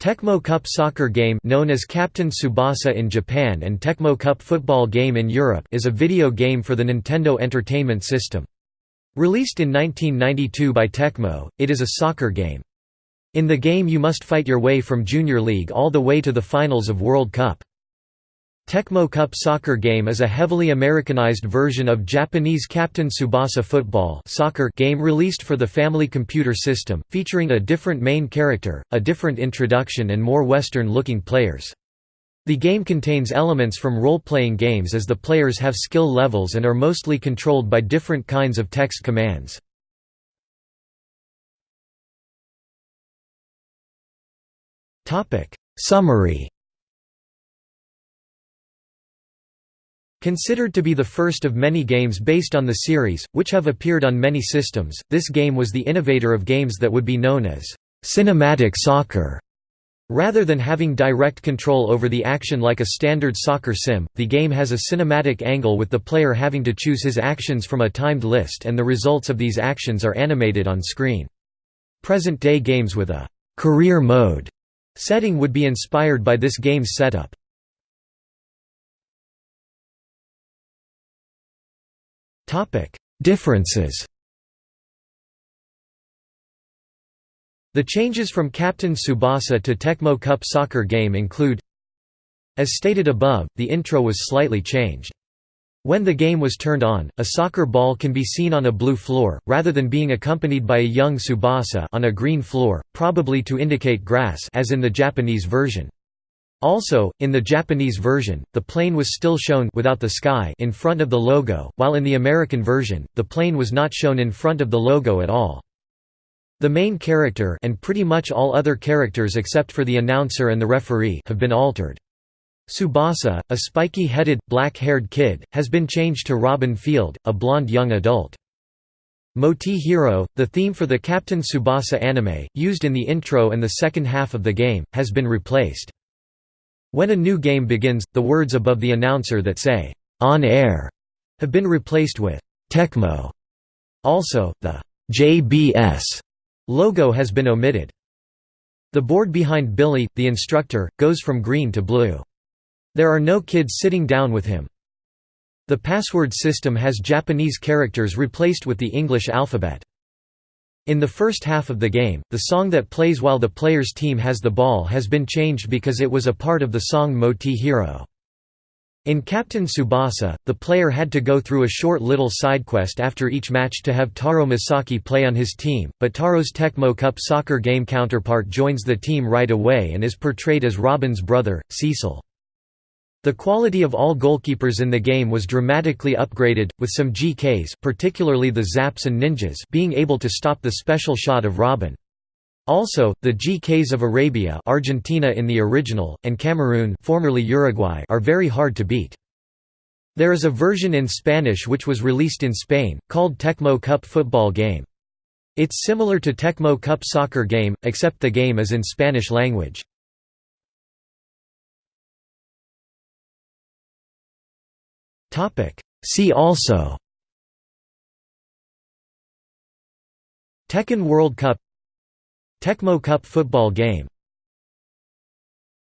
Tecmo Cup soccer game known as Captain Tsubasa in Japan and Tecmo Cup football game in Europe is a video game for the Nintendo Entertainment System. Released in 1992 by Tecmo, it is a soccer game. In the game you must fight your way from Junior League all the way to the finals of World Cup. Tecmo Cup soccer game is a heavily Americanized version of Japanese Captain Tsubasa football soccer game released for the Family Computer System, featuring a different main character, a different introduction and more Western-looking players. The game contains elements from role-playing games as the players have skill levels and are mostly controlled by different kinds of text commands. Summary Considered to be the first of many games based on the series, which have appeared on many systems, this game was the innovator of games that would be known as cinematic soccer. Rather than having direct control over the action like a standard soccer sim, the game has a cinematic angle with the player having to choose his actions from a timed list and the results of these actions are animated on screen. Present-day games with a «career mode» setting would be inspired by this game's setup. Differences The changes from Captain Tsubasa to Tecmo Cup soccer game include As stated above, the intro was slightly changed. When the game was turned on, a soccer ball can be seen on a blue floor, rather than being accompanied by a young Tsubasa on a green floor, probably to indicate grass as in the Japanese version. Also, in the Japanese version, the plane was still shown without the sky in front of the logo, while in the American version, the plane was not shown in front of the logo at all. The main character and pretty much all other characters except for the announcer and the referee have been altered. Tsubasa, a spiky-headed, black-haired kid, has been changed to Robin Field, a blonde young adult. Moete Hero, the theme for the Captain Tsubasa anime, used in the intro and the second half of the game, has been replaced. When a new game begins, the words above the announcer that say, "'On Air' have been replaced with "'Tecmo'". Also, the "'JBS' logo has been omitted. The board behind Billy, the instructor, goes from green to blue. There are no kids sitting down with him. The password system has Japanese characters replaced with the English alphabet. In the first half of the game, the song that plays while the player's team has the ball has been changed because it was a part of the song Moete Hero. In Captain Tsubasa, the player had to go through a short little sidequest after each match to have Taro Misaki play on his team, but Taro's Tecmo Cup soccer game counterpart joins the team right away and is portrayed as Robin's brother, Cecil. The quality of all goalkeepers in the game was dramatically upgraded, with some GKs particularly the Zaps and Ninjas being able to stop the special shot of Robin. Also, the GKs of Arabia Argentina in the original, and Cameroon formerly Uruguay are very hard to beat. There is a version in Spanish which was released in Spain, called Tecmo Cup football game. It's similar to Tecmo Cup soccer game, except the game is in Spanish language. See also. Tecmo World Cup. Tecmo Cup football game